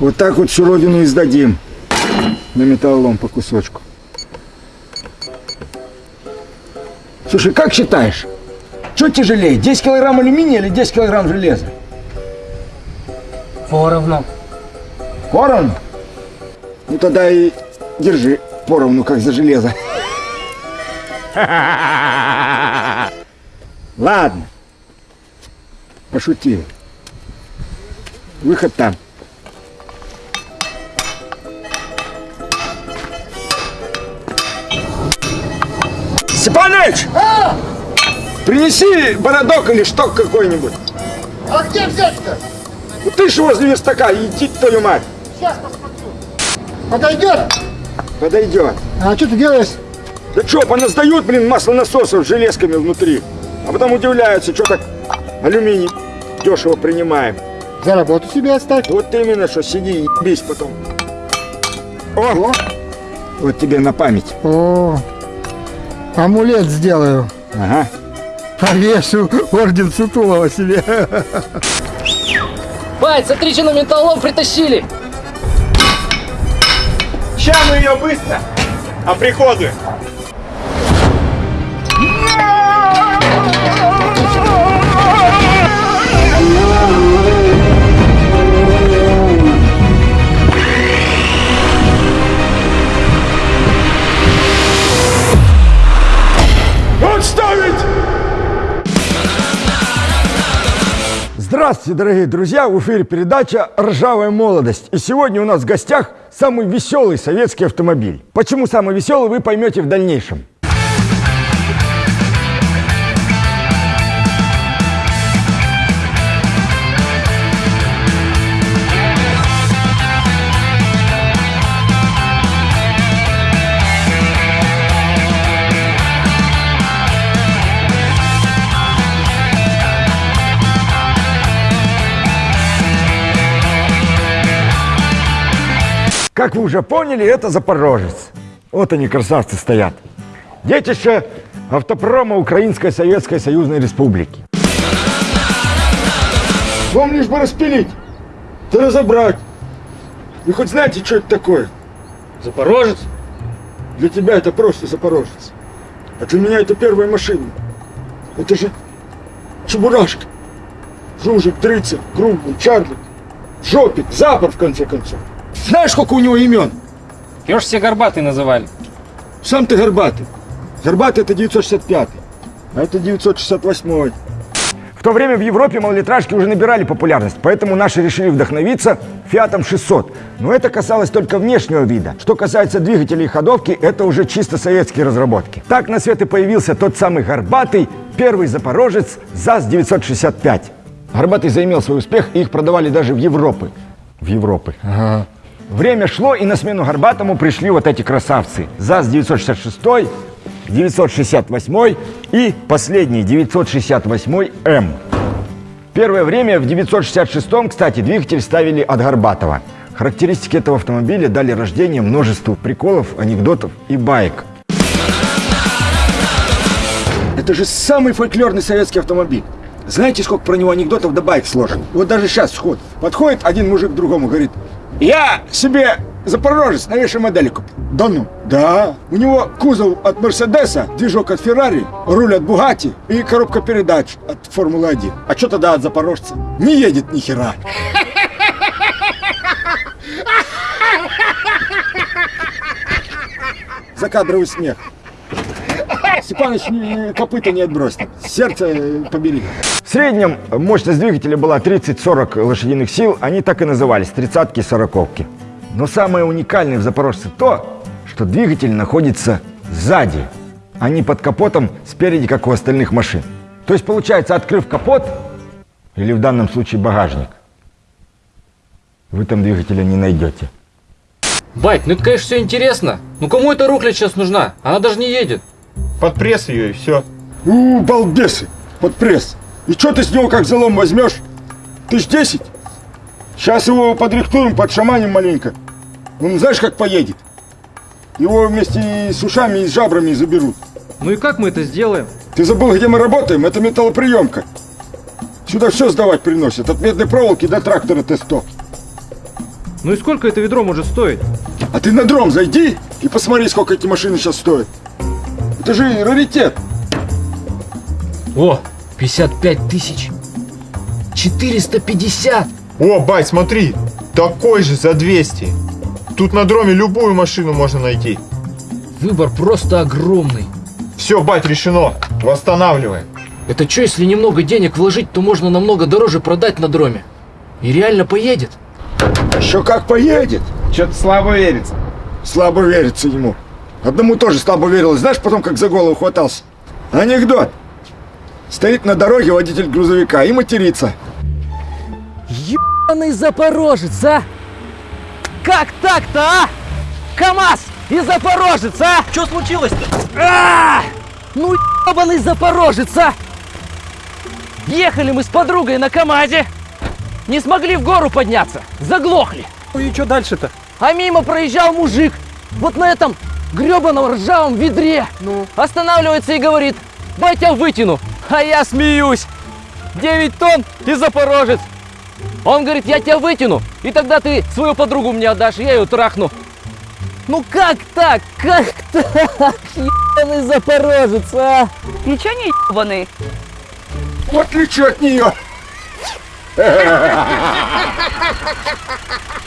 Вот так вот всю родину и сдадим. На металлолом по кусочку. Слушай, как считаешь? Что тяжелее, 10 килограмм алюминия или 10 килограмм железа? Поровну. Поровну? Ну тогда и держи поровну, как за железо. Ладно. Пошутил. Выход там. Степаныч! Принеси бородок или шток какой-нибудь. А где взять-то? Ну ты ж возле верстака, иди твою мать. Сейчас посмотрю. Подойдет? Подойдет. А что ты делаешь? Да что, поназдают, блин, маслонасосов с железками внутри. А потом удивляются, что так алюминий дешево принимаем. За работу себе оставь. Вот именно, что сиди и ебись потом. О, О, вот тебе на память. о, амулет сделаю. Ага. Повешу орден Сутулова себе. Бать, смотри, что на металлолом притащили. Ща мы ее быстро оприходуем. Отставить! Здравствуйте, дорогие друзья! В эфире передача «Ржавая молодость». И сегодня у нас в гостях самый веселый советский автомобиль. Почему самый веселый, вы поймете в дальнейшем. Как вы уже поняли, это Запорожец. Вот они, красавцы, стоят. Детище автопрома Украинской Советской Союзной Республики. Вам лишь бы распилить, да разобрать. Вы хоть знаете, что это такое? Запорожец? Для тебя это просто Запорожец. А для меня это первая машина. Это же Чебурашка. Жужик, Дрыцер, Крумбл, Чарлик, Жопик, Запор, в конце концов. Знаешь, сколько у него имен? Ее ж все горбатые называли. Сам ты Горбатый. Горбатый это 965, а это 968. В то время в Европе малолитражки уже набирали популярность, поэтому наши решили вдохновиться Фиатом 600. Но это касалось только внешнего вида. Что касается двигателей и ходовки, это уже чисто советские разработки. Так на свет и появился тот самый Горбатый, первый запорожец ЗАЗ-965. Горбатый заимел свой успех, и их продавали даже в Европы. В Европы. Время шло, и на смену Горбатому пришли вот эти красавцы. ЗАЗ-966, 968 и последний 968М. Первое время в 966-м, кстати, двигатель ставили от Горбатова. Характеристики этого автомобиля дали рождение множеству приколов, анекдотов и баек. Это же самый фольклорный советский автомобиль. Знаете, сколько про него анекдотов да байк сложено? Вот даже сейчас сход. Подходит один мужик к другому, говорит, я себе Запорожец новейшей модели купил. Да ну? Да. У него кузов от Мерседеса, движок от Феррари, руль от Бугати и коробка передач от Формулы-1. А что тогда от Запорожца? Не едет ни хера. Закадровый смех. Степаныч ни- копыта не отбросит. Сердце э, побери. В среднем мощность двигателя была 30-40 лошадиных сил. Они так и назывались, тридцатки сороковки. Но самое уникальное в Запорожце то, что двигатель находится сзади, а не под капотом спереди, как у остальных машин. То есть, получается, открыв капот, или в данном случае багажник, вы там двигателя не найдете. Бать, ну это, конечно, все интересно. Ну кому эта рухлядь сейчас нужна? Она даже не едет. Под пресс ее и все. У, балбесы, под пресс. И что ты с него как залом возьмешь? Тысяч десять? Сейчас его подрихтуем, подшаманим маленько. Он знаешь, как поедет? Его вместе с ушами и с жабрами заберут. Ну и как мы это сделаем? Ты забыл, где мы работаем? Это металлоприемка. Сюда все сдавать приносят, от медной проволоки до трактора Т-100. Ну и сколько это ведро может стоить? А ты на дром зайди и посмотри, сколько эти машины сейчас стоят. Это же раритет. О, 55 тысяч. 450. О, бать, смотри, такой же за 200. Тут на дроме любую машину можно найти. Выбор просто огромный. Все, бать, решено. Восстанавливаем. Это что, если немного денег вложить, то можно намного дороже продать на дроме? И реально поедет? Еще как поедет. Что-то слабо верится. Слабо верится ему. Одному тоже слабо верилось. Знаешь, потом как за голову хватался. Анекдот. Стоит на дороге водитель грузовика и матерится. Ебаный запорожец, а! Как так-то, а? КамАЗ и запорожец, а? Что случилось-то? А! Ну ебаный запорожец, а! Ехали мы с подругой на КамАЗе. Не смогли в гору подняться. Заглохли. Ну и что дальше-то? А мимо проезжал мужик. Вот на этом гребаном ржавом ведре. Ну? Останавливается и говорит, дай я вытяну. А я смеюсь. 9 тонн и запорожец. Он говорит, я тебя вытяну, и тогда ты свою подругу мне отдашь, и я ее трахну. Ну как так? Как так? Ебаный запорожец, а? Ничего не ебаный. В отличие от нее.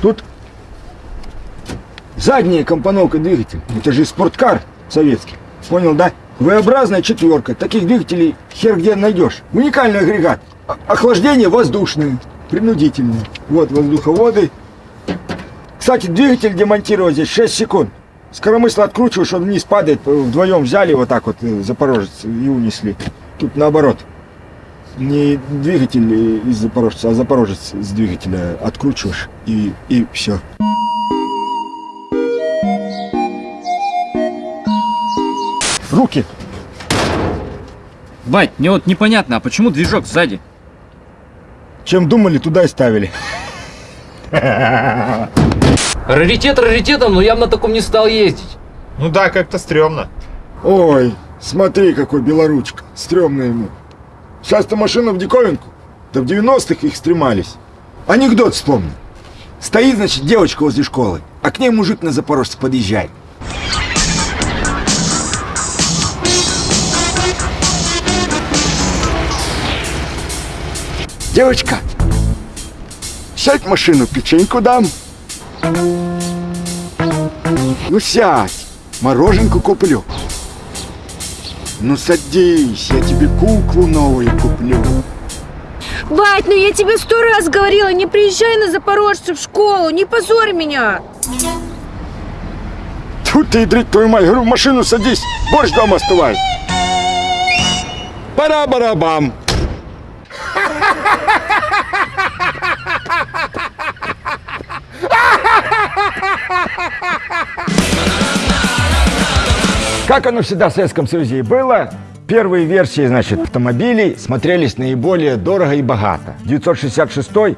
Тут задняя компоновка двигателя. Это же спорткар советский. Понял, да? V-образная четверка. Таких двигателей хер где найдешь. Уникальный агрегат. О- Охлаждение воздушное, принудительное. Вот воздуховоды. Кстати, двигатель демонтировать здесь 6 секунд. Скоромысло откручиваешь, он вниз падает. Вдвоем взяли вот так вот э, запорожец и унесли. Тут наоборот. Не двигатель из запорожца, а запорожец с двигателя откручиваешь и, и все. Руки! Бать, мне вот непонятно, а почему движок сзади? Чем думали, туда и ставили. Раритет раритетом, но я бы на таком не стал ездить. Ну да, как-то стрёмно. Ой, смотри, какой белоручка. Стремно ему. Сейчас-то машина в диковинку. Да в 90-х их стремались. Анекдот вспомни. Стоит, значит, девочка возле школы, а к ней мужик на запорожце подъезжает. Девочка, сядь в машину, печеньку дам. Ну сядь, мороженку куплю. Ну садись, я тебе куклу новую куплю. Бать, ну я тебе сто раз говорила, не приезжай на Запорожце в школу, не позорь меня. Тут ты, ядрить твою мать, говорю, в машину садись, борщ дома остывай. Пара-барабам. Как оно всегда в Советском Союзе и было, первые версии, значит, автомобилей смотрелись наиболее дорого и богато. 966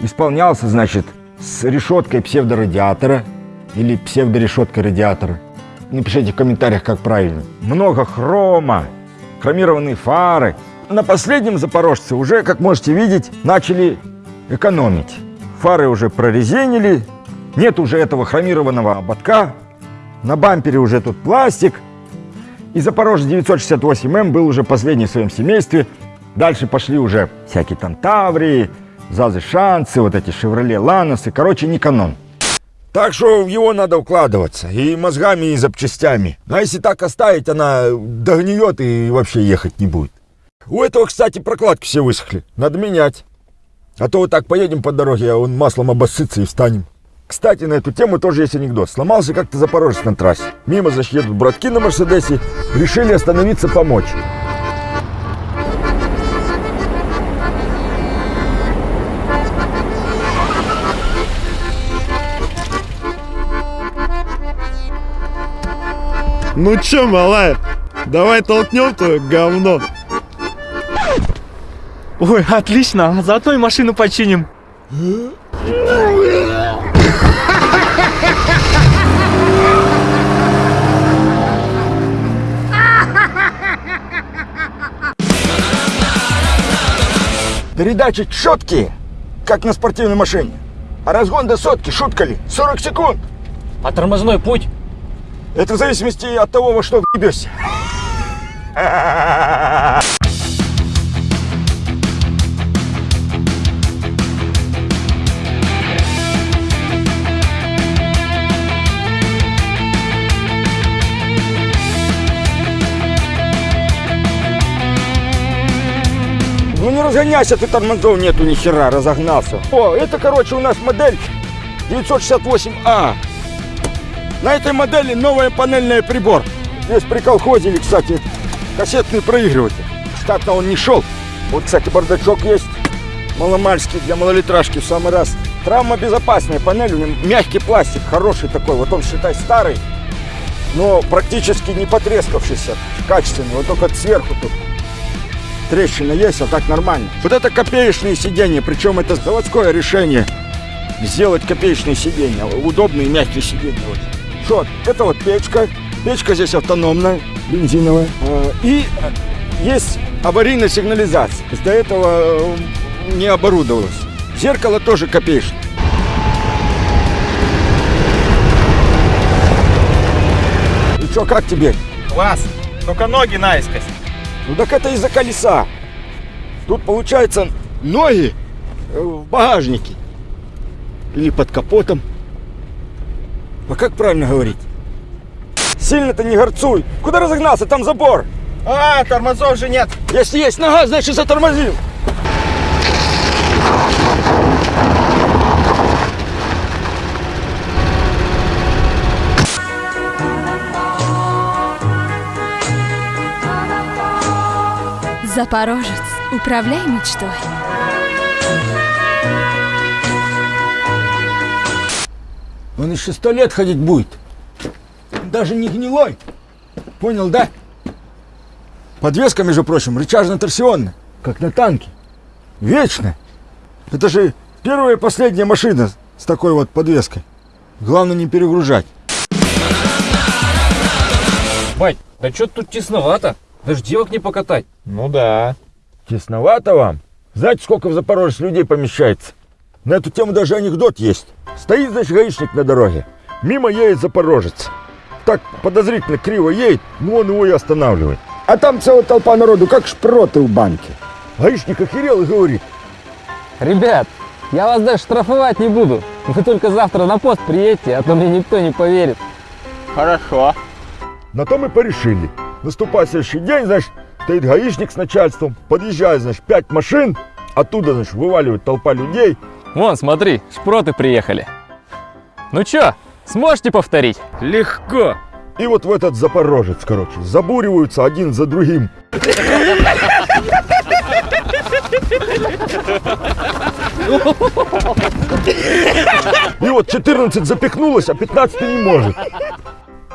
исполнялся, значит, с решеткой псевдорадиатора или псевдорешеткой радиатора. Напишите в комментариях, как правильно. Много хрома, хромированные фары. На последнем Запорожце уже, как можете видеть, начали экономить. Фары уже прорезинили, нет уже этого хромированного ободка, на бампере уже тут пластик. И Запорожец 968М был уже последний в своем семействе. Дальше пошли уже всякие там Таврии, Зазы Шансы, вот эти Шевроле Ланосы. Короче, не канон. Так что в его надо укладываться. И мозгами, и запчастями. А если так оставить, она догниет и вообще ехать не будет. У этого, кстати, прокладки все высохли. Надо менять. А то вот так поедем по дороге, а он маслом обоссытся и встанем. Кстати, на эту тему тоже есть анекдот. Сломался как-то Запорожец на трассе. Мимо значит, едут братки на Мерседесе. Решили остановиться помочь. Ну чё, малая, давай толкнем твое говно. Ой, отлично, заодно и машину починим. Передачи четкие, как на спортивной машине. А разгон до сотки, шутка ли, 40 секунд. А тормозной путь? Это в зависимости от того, во что въебешься. разгоняйся, ты тормозов нету ни хера, разогнался. О, это, короче, у нас модель 968А. На этой модели новая панельная прибор. Здесь при колхозе, кстати, кассетный проигрыватель. Штатно он не шел. Вот, кстати, бардачок есть. Маломальский для малолитражки в самый раз. Травма безопасная панель, у него мягкий пластик, хороший такой. Вот он, считай, старый, но практически не потрескавшийся, качественный. Вот только сверху тут трещина есть, а так нормально. Вот это копеечные сиденья, причем это заводское решение. Сделать копеечные сиденья, удобные мягкие сиденья. Вот. Что, это вот печка. Печка здесь автономная, бензиновая. Э, И э, есть аварийная сигнализация. До этого э, не оборудовалось. Зеркало тоже копеечное. И что, как тебе? Класс. Только ноги наискось. Ну так это из-за колеса. Тут получается ноги э, в багажнике. Или под капотом. А как правильно говорить? Сильно-то не горцуй. Куда разогнался? Там забор. А, тормозов же нет. Если есть нога, значит затормозил. Запорожец, управляй мечтой. Он еще сто лет ходить будет. Даже не гнилой. Понял, да? Подвеска, между прочим, рычажно-торсионная, как на танке. Вечно. Это же первая и последняя машина с такой вот подвеской. Главное не перегружать. Бать, да что тут тесновато? Даже девок не покатать. Ну да. Тесновато вам? Знаете, сколько в Запорожье людей помещается? На эту тему даже анекдот есть. Стоит, значит, гаишник на дороге. Мимо едет запорожец. Так подозрительно криво едет, ну он его и останавливает. А там целая толпа народу, как шпроты в банке. Гаишник охерел и говорит, Ребят, я вас даже штрафовать не буду. Вы только завтра на пост приедете, а то мне никто не поверит. Хорошо. на то мы порешили. Наступает следующий день, значит, стоит гаишник с начальством, подъезжает, значит, пять машин, оттуда, значит, вываливает толпа людей. Вон, смотри, шпроты приехали. Ну чё, сможете повторить? Легко. И вот в этот запорожец, короче, забуриваются один за другим. И вот 14 запихнулось, а 15 не может.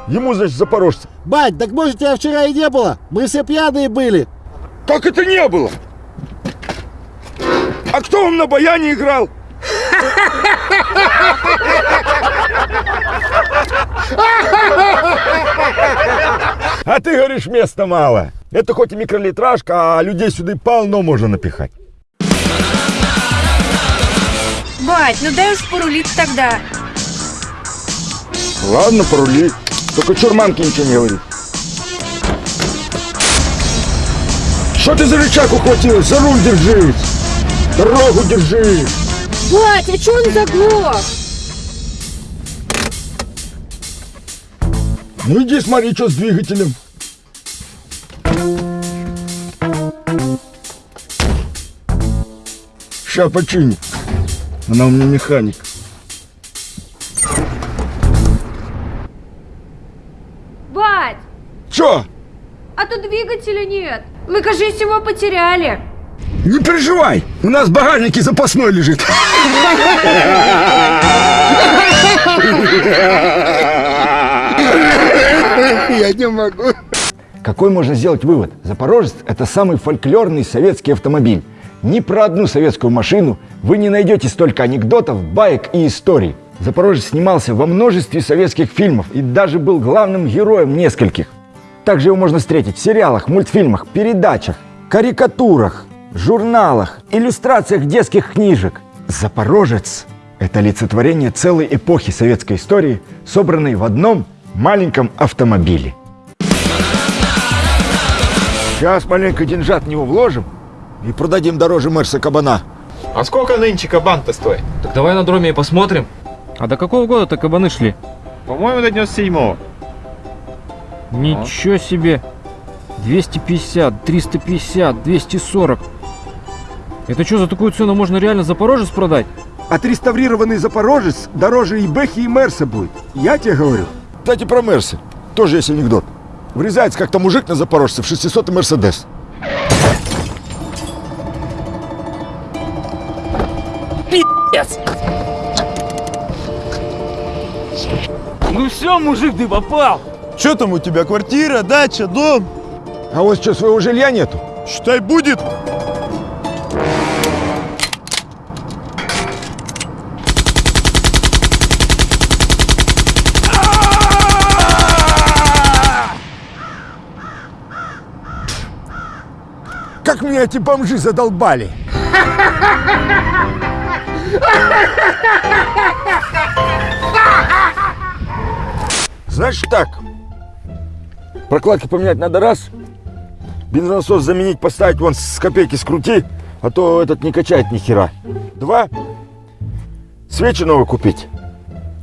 Ему, значит, запорожцы. Бать, так может тебя вчера и не было? Мы все пьяные были. Как это не было? А кто вам на баяне играл? А ты говоришь, места мало. Это хоть и микролитражка, а людей сюда полно можно напихать. Бать, ну дай уж порулить тогда. Ладно, порули. Только чурманки ничего не говорит. Что ты за рычаг ухватилась? За руль держись. Дорогу держи. Бать, а чё он заглох? Ну иди смотри, что с двигателем. Ща починю. Она у меня механик. Мы, кажись, его потеряли. Не переживай, у нас в багажнике запасной лежит. Я не могу. Какой можно сделать вывод? Запорожец – это самый фольклорный советский автомобиль. Ни про одну советскую машину вы не найдете столько анекдотов, баек и историй. Запорожец снимался во множестве советских фильмов и даже был главным героем нескольких. Также его можно встретить в сериалах, мультфильмах, передачах, карикатурах. журналах, иллюстрациях детских книжек. Запорожец – это олицетворение целой эпохи советской истории, собранной в одном маленьком автомобиле. Сейчас маленько деньжат в него вложим и продадим дороже Мерса Кабана. А сколько нынче кабан-то стоит? Так давай на дроме и посмотрим. А до какого года-то кабаны шли? По-моему, до 97-го. Ничего себе. 250, 350, 240. Это что, за такую цену можно реально Запорожец продать? Отреставрированный Запорожец дороже и Бэхи, и Мерса будет. Я тебе говорю. Кстати, про Мерсы. Тоже есть анекдот. Врезается как-то мужик на Запорожце в 600 Мерседес. Ну все, мужик, ты попал. Что там у тебя, квартира, дача, дом? А вот что, своего жилья нету? Считай, будет. Как меня эти бомжи задолбали! Значит так, прокладки поменять надо раз, бензонасос заменить, поставить вон с копейки скрути, а то этот не качает ни хера. Два, свечи новые купить.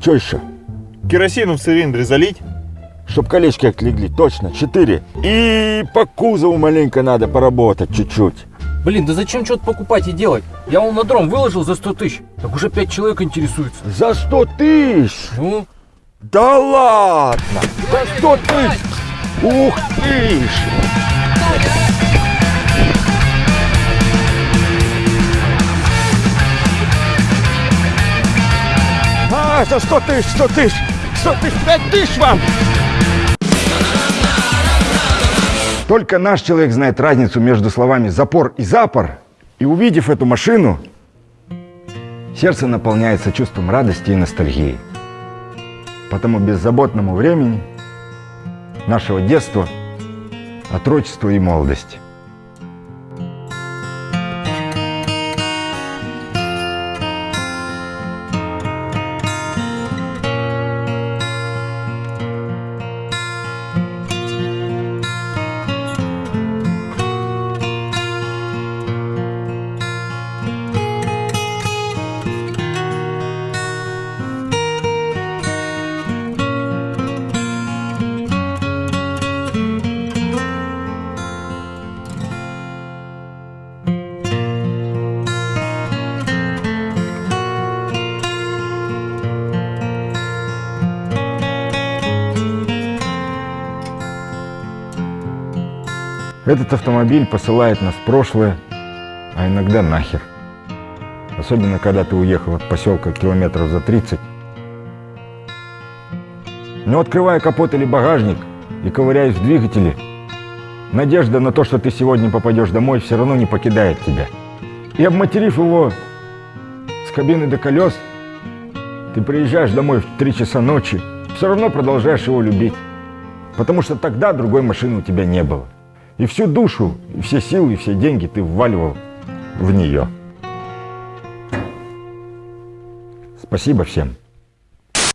Что еще? Керосину в цилиндре залить? Чтоб колечки отлегли, точно. Четыре. И по кузову маленько надо поработать чуть-чуть. Блин, да зачем что-то покупать и делать? Я вон на дром выложил за 100 тысяч. Так уже 5 человек интересуются. За сто тысяч! Ну, Да ладно! За сто тысяч! Ух ты ж! А, за сто тысяч, сто тысяч! Сто тысяч, пять тысяч вам! Только наш человек знает разницу между словами «запор» и «запор». И увидев эту машину, сердце наполняется чувством радости и ностальгии по тому беззаботному времени нашего детства, отрочества и молодости. Этот автомобиль посылает нас в прошлое, а иногда нахер. Особенно, когда ты уехал от поселка километров за 30. Но открывая капот или багажник и ковыряясь в двигателе, надежда на то, что ты сегодня попадешь домой, все равно не покидает тебя. И обматерив его с кабины до колес, ты приезжаешь домой в 3 часа ночи, все равно продолжаешь его любить. Потому что тогда другой машины у тебя не было. И всю душу, и все силы, и все деньги ты вваливал в нее. Спасибо всем.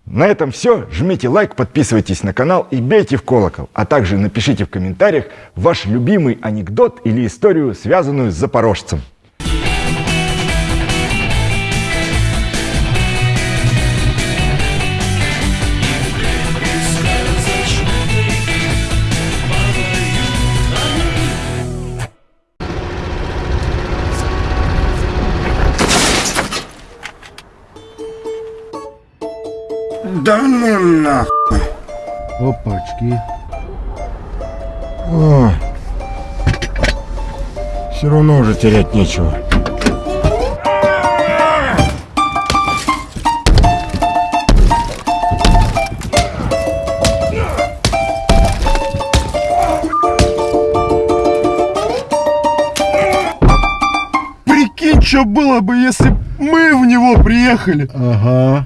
На этом все. Жмите лайк, подписывайтесь на канал и бейте в колокол. А также напишите в комментариях ваш любимый анекдот или историю, связанную с запорожцем. Да ну нахуй. Опачки. Все равно уже терять нечего. Прикинь, что было бы, если б мы в него приехали. Ага.